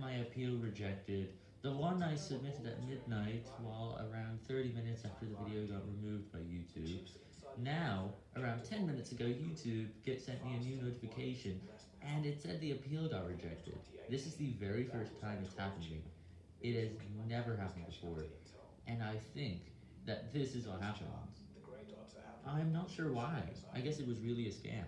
my appeal rejected, the one I submitted at midnight while around 30 minutes after the video got removed by YouTube. Now, around 10 minutes ago, YouTube get sent me a new notification, and it said the appeal got rejected. This is the very first time it's happened to me. It has never happened before, and I think that this is what happened. I'm not sure why. I guess it was really a scam.